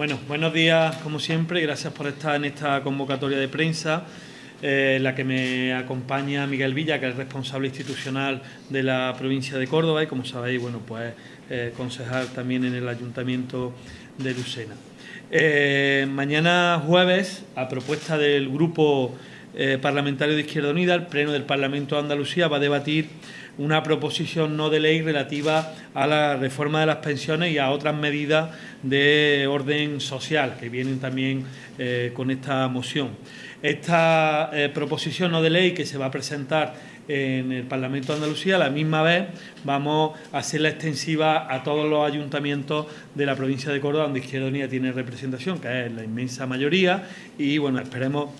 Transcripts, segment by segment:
Bueno, buenos días como siempre gracias por estar en esta convocatoria de prensa. Eh, la que me acompaña Miguel Villa, que es responsable institucional de la provincia de Córdoba y, como sabéis, bueno, pues eh, concejal también en el Ayuntamiento de Lucena. Eh, mañana jueves, a propuesta del Grupo Parlamentario de Izquierda Unida, el Pleno del Parlamento de Andalucía va a debatir una proposición no de ley relativa a la reforma de las pensiones y a otras medidas de orden social que vienen también eh, con esta moción. Esta eh, proposición no de ley que se va a presentar en el Parlamento de Andalucía, a la misma vez vamos a hacerla extensiva a todos los ayuntamientos de la provincia de Córdoba, donde Izquierda Unida tiene representación, que es la inmensa mayoría, y bueno, esperemos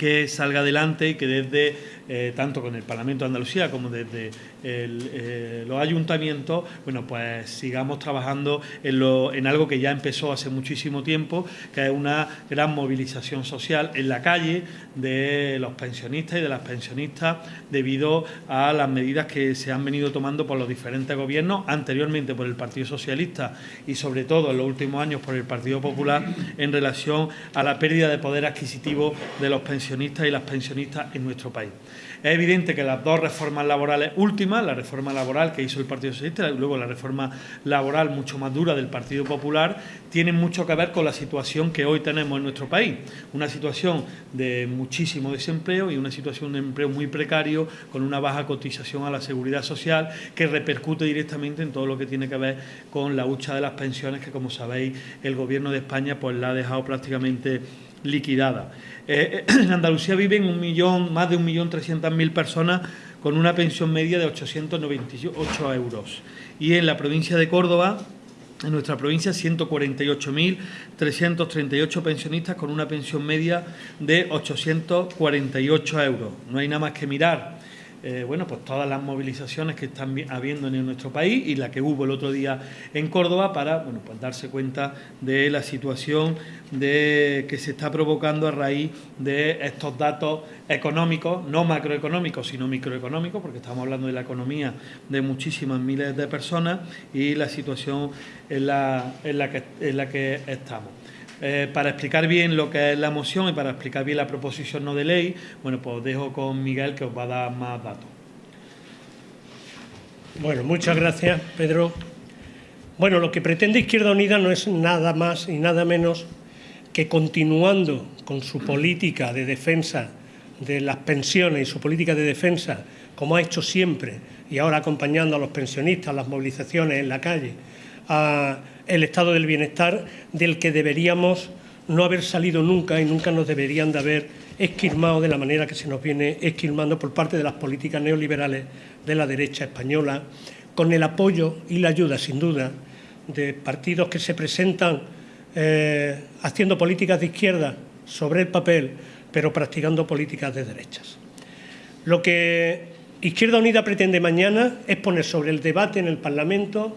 que salga adelante y que desde eh, tanto con el Parlamento de Andalucía como desde eh, los ayuntamientos, bueno, pues sigamos trabajando en, algo que ya empezó hace muchísimo tiempo, que es una gran movilización social en la calle de los pensionistas y de las pensionistas debido a las medidas que se han venido tomando por los diferentes gobiernos, anteriormente por el Partido Socialista y sobre todo en los últimos años por el Partido Popular en relación a la pérdida de poder adquisitivo de los pensionistas y las pensionistas en nuestro país. Es evidente que las dos reformas laborales últimas, la reforma laboral que hizo el Partido Socialista y luego la reforma laboral mucho más dura del Partido Popular, tienen mucho que ver con la situación que hoy tenemos en nuestro país. Una situación de muchísimo desempleo y una situación de empleo muy precario, con una baja cotización a la seguridad social que repercute directamente en todo lo que tiene que ver con la hucha de las pensiones que, como sabéis, el Gobierno de España pues la ha dejado prácticamente liquidada. Eh, en Andalucía viven un millón, más de un millón trescientas mil personas con una pensión media de 898 euros. Y en la provincia de Córdoba, en nuestra provincia, 148.338 pensionistas con una pensión media de 848 euros. No hay nada más que mirar eh, bueno, pues todas las movilizaciones que están habiendo en nuestro país y la que hubo el otro día en Córdoba para bueno, pues darse cuenta de la situación de, que se está provocando a raíz de estos datos económicos, no macroeconómicos, sino microeconómicos, porque estamos hablando de la economía de muchísimas miles de personas y la situación en la, en la, que, en la que estamos. Eh, para explicar bien lo que es la moción y para explicar bien la proposición no de ley, bueno, pues dejo con Miguel que os va a dar más datos. Bueno, muchas gracias, Pedro. Bueno, lo que pretende Izquierda Unida no es nada más y nada menos que continuando con su política de defensa de las pensiones y su política de defensa, como ha hecho siempre, y ahora acompañando a los pensionistas, las movilizaciones en la calle, a el estado del bienestar del que deberíamos no haber salido nunca y nunca nos deberían de haber esquilmado de la manera que se nos viene esquilmando por parte de las políticas neoliberales de la derecha española, con el apoyo y la ayuda, sin duda, de partidos que se presentan eh, haciendo políticas de izquierda sobre el papel, pero practicando políticas de derechas. Lo que Izquierda Unida pretende mañana es poner sobre el debate en el Parlamento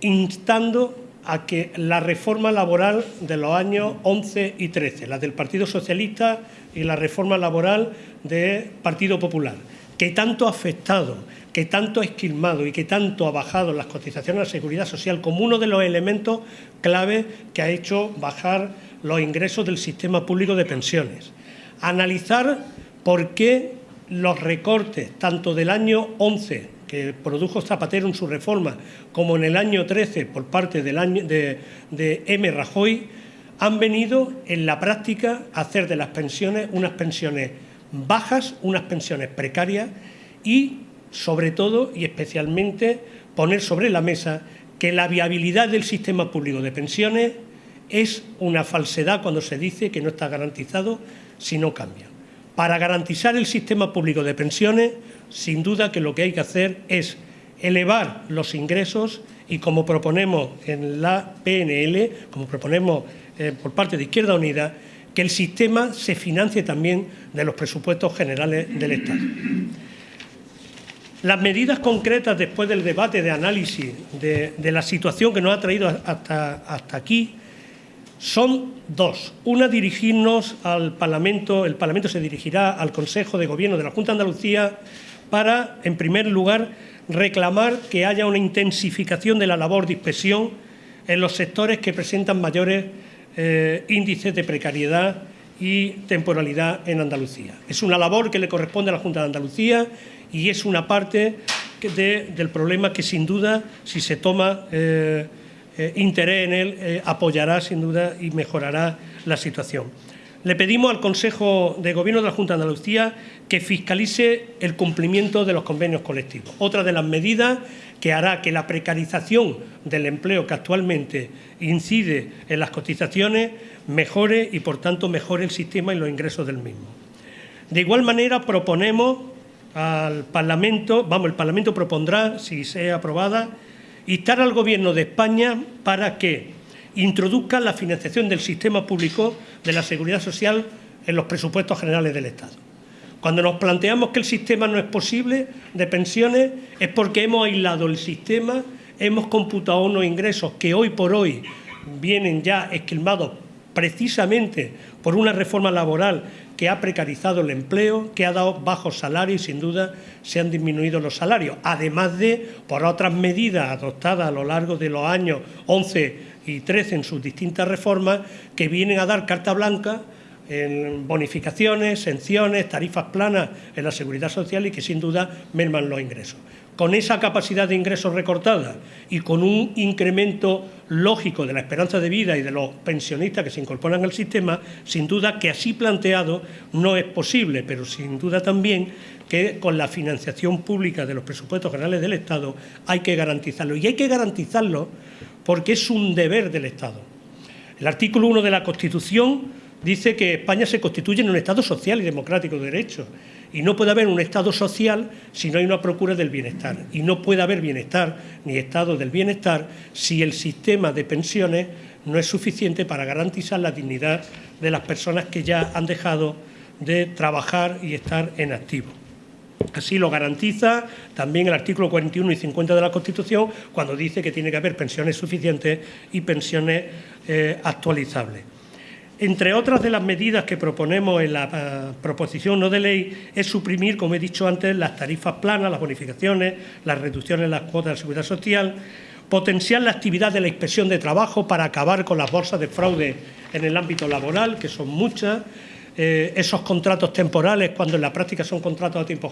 instando a que la reforma laboral de los años 11 y 13, la del Partido Socialista y la reforma laboral del Partido Popular, que tanto ha afectado, que tanto ha esquilmado y que tanto ha bajado las cotizaciones a la seguridad social como uno de los elementos clave que ha hecho bajar los ingresos del sistema público de pensiones. Analizar por qué los recortes, tanto del año 11 que produjo Zapatero en su reforma, como en el año 13 por parte del año de, M. Rajoy, han venido en la práctica a hacer de las pensiones unas pensiones bajas, unas pensiones precarias y, sobre todo y especialmente, poner sobre la mesa que la viabilidad del sistema público de pensiones es una falsedad cuando se dice que no está garantizado si no cambia. Para garantizar el sistema público de pensiones sin duda que lo que hay que hacer es elevar los ingresos y como proponemos en la PNL, como proponemos eh, por parte de Izquierda Unida, que el sistema se financie también de los presupuestos generales del Estado. Las medidas concretas después del debate de análisis de, la situación que nos ha traído hasta, hasta aquí son dos. Una, dirigirnos al Parlamento, el Parlamento se dirigirá al Consejo de Gobierno de la Junta de Andalucía para, en primer lugar, reclamar que haya una intensificación de la labor de inspección en los sectores que presentan mayores eh, índices de precariedad y temporalidad en Andalucía. Es una labor que le corresponde a la Junta de Andalucía y es una parte del problema que sin duda, si se toma eh, eh, interés en él, apoyará sin duda y mejorará la situación. Le pedimos al Consejo de Gobierno de la Junta de Andalucía que fiscalice el cumplimiento de los convenios colectivos. Otra de las medidas que hará que la precarización del empleo que actualmente incide en las cotizaciones mejore y, por tanto, mejore el sistema y los ingresos del mismo. De igual manera, proponemos al Parlamento, vamos, el Parlamento propondrá, si sea aprobada, instar al Gobierno de España para que introduzca la financiación del sistema público de la seguridad social en los presupuestos generales del Estado. Cuando nos planteamos que el sistema no es posible de pensiones es porque hemos aislado el sistema, hemos computado unos ingresos que hoy por hoy vienen ya esquilmados precisamente por una reforma laboral que ha precarizado el empleo, que ha dado bajos salarios y sin duda se han disminuido los salarios, además de por otras medidas adoptadas a lo largo de los años 11 y 13 en sus distintas reformas que vienen a dar carta blanca en bonificaciones, sanciones, tarifas planas en la seguridad social y que sin duda merman los ingresos. Con esa capacidad de ingresos recortada y con un incremento lógico de la esperanza de vida y de los pensionistas que se incorporan al sistema, sin duda que así planteado no es posible, pero sin duda también que con la financiación pública de los presupuestos generales del Estado hay que garantizarlo. Y hay que garantizarlo porque es un deber del Estado. El artículo 1 de la Constitución dice que España se constituye en un Estado social y democrático de derecho. Y no puede haber un Estado social si no hay una procura del bienestar. Y no puede haber bienestar ni Estado del bienestar si el sistema de pensiones no es suficiente para garantizar la dignidad de las personas que ya han dejado de trabajar y estar en activo. Así lo garantiza también el artículo 41 y 50 de la Constitución cuando dice que tiene que haber pensiones suficientes y pensiones eh, actualizables. Entre otras de las medidas que proponemos en la eh, proposición no de ley es suprimir, como he dicho antes, las tarifas planas, las bonificaciones, las reducciones en las cuotas de seguridad social, potenciar la actividad de la inspección de trabajo para acabar con las bolsas de fraude en el ámbito laboral, que son muchas, eh, esos contratos temporales cuando en la práctica son contratos a tiempo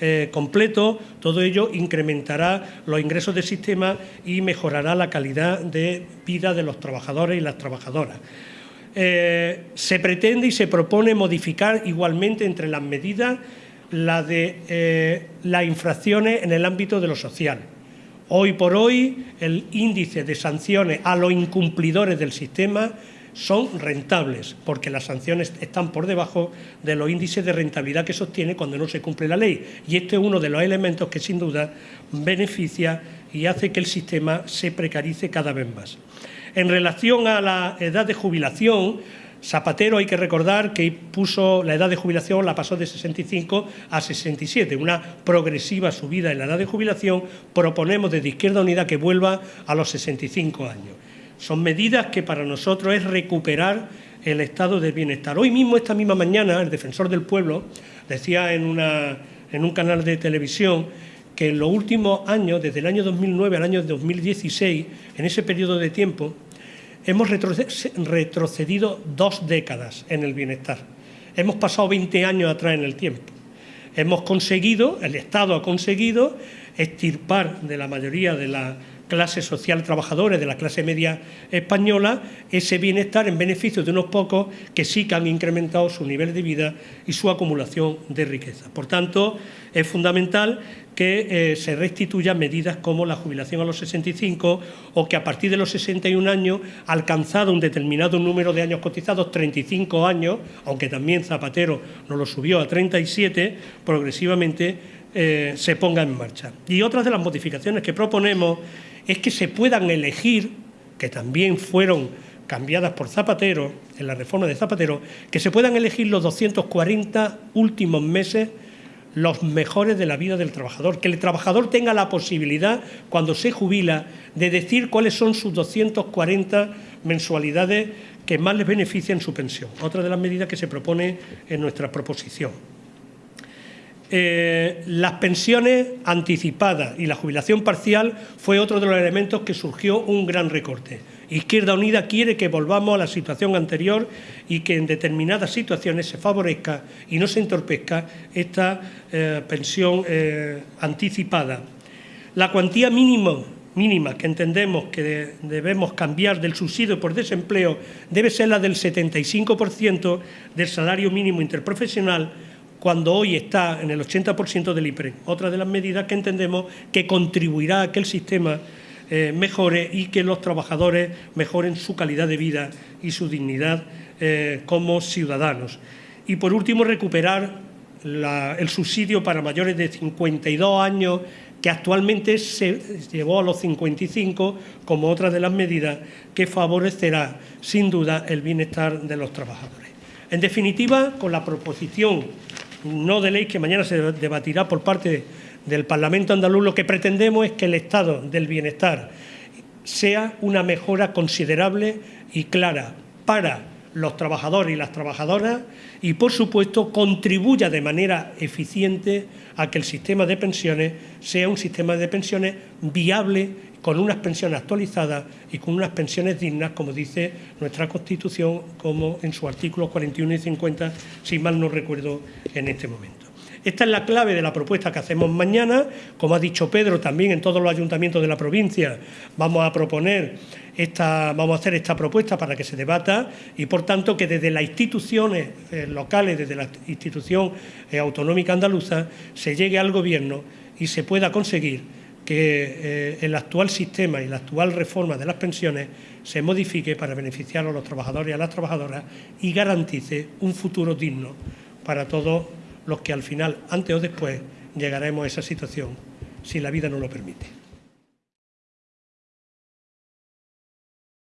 eh, completo, todo ello incrementará los ingresos del sistema y mejorará la calidad de vida de los trabajadores y las trabajadoras. Eh, se pretende y se propone modificar igualmente entre las medidas la de eh, las infracciones en el ámbito de lo social. Hoy por hoy el índice de sanciones a los incumplidores del sistema son rentables, porque las sanciones están por debajo de los índices de rentabilidad que sostiene cuando no se cumple la ley. Y este es uno de los elementos que sin duda beneficia y hace que el sistema se precarice cada vez más. En relación a la edad de jubilación, Zapatero hay que recordar que puso la edad de jubilación, la pasó de 65 a 67, una progresiva subida en la edad de jubilación. Proponemos desde Izquierda Unida que vuelva a los 65 años. Son medidas que para nosotros es recuperar el estado de bienestar. Hoy mismo, esta misma mañana, el defensor del pueblo decía en, en un canal de televisión que en los últimos años, desde el año 2009 al año 2016, en ese periodo de tiempo, hemos retrocedido dos décadas en el bienestar. Hemos pasado 20 años atrás en el tiempo. Hemos conseguido, el Estado ha conseguido, extirpar de la mayoría de la clase social trabajadora, de la clase media española, ese bienestar en beneficio de unos pocos que sí que han incrementado su nivel de vida y su acumulación de riqueza. Por tanto, es fundamental que eh, se restituyan medidas como la jubilación a los 65 o que a partir de los 61 años, alcanzado un determinado número de años cotizados, 35 años, aunque también Zapatero nos lo subió a 37, progresivamente eh, se ponga en marcha. Y otras de las modificaciones que proponemos es que se puedan elegir, que también fueron cambiadas por Zapatero, en la reforma de Zapatero, que se puedan elegir los 240 últimos meses los mejores de la vida del trabajador, que el trabajador tenga la posibilidad, cuando se jubila, de decir cuáles son sus 240 mensualidades que más les benefician su pensión. Otra de las medidas que se propone en nuestra proposición. Eh, las pensiones anticipadas y la jubilación parcial fue otro de los elementos que surgió un gran recorte. Izquierda Unida quiere que volvamos a la situación anterior y que en determinadas situaciones se favorezca y no se entorpezca esta eh, pensión eh, anticipada. La cuantía mínima, mínima que entendemos que debemos cambiar del subsidio por desempleo debe ser la del 75% del salario mínimo interprofesional cuando hoy está en el 80% del IPRE. Otra de las medidas que entendemos que contribuirá a que el sistema eh, mejore y que los trabajadores mejoren su calidad de vida y su dignidad eh, como ciudadanos. Y por último, recuperar el subsidio para mayores de 52 años que actualmente se llevó a los 55 como otra de las medidas que favorecerá sin duda el bienestar de los trabajadores. En definitiva, con la proposición no de ley que mañana se debatirá por parte del Parlamento andaluz, lo que pretendemos es que el estado del bienestar sea una mejora considerable y clara para los trabajadores y las trabajadoras y, por supuesto, contribuya de manera eficiente a que el sistema de pensiones sea un sistema de pensiones viable, con unas pensiones actualizadas y con unas pensiones dignas, como dice nuestra Constitución, como en su artículo 41 y 50, si mal no recuerdo en este momento. Esta es la clave de la propuesta que hacemos mañana. Como ha dicho Pedro, también en todos los ayuntamientos de la provincia vamos a proponer esta, vamos a hacer esta propuesta para que se debata y, por tanto, que desde las instituciones eh, locales, desde la institución eh, autonómica andaluza, se llegue al Gobierno y se pueda conseguir que eh, el actual sistema y la actual reforma de las pensiones se modifique para beneficiar a los trabajadores y a las trabajadoras y garantice un futuro digno para todos los que al final, antes o después, llegaremos a esa situación si la vida no lo permite.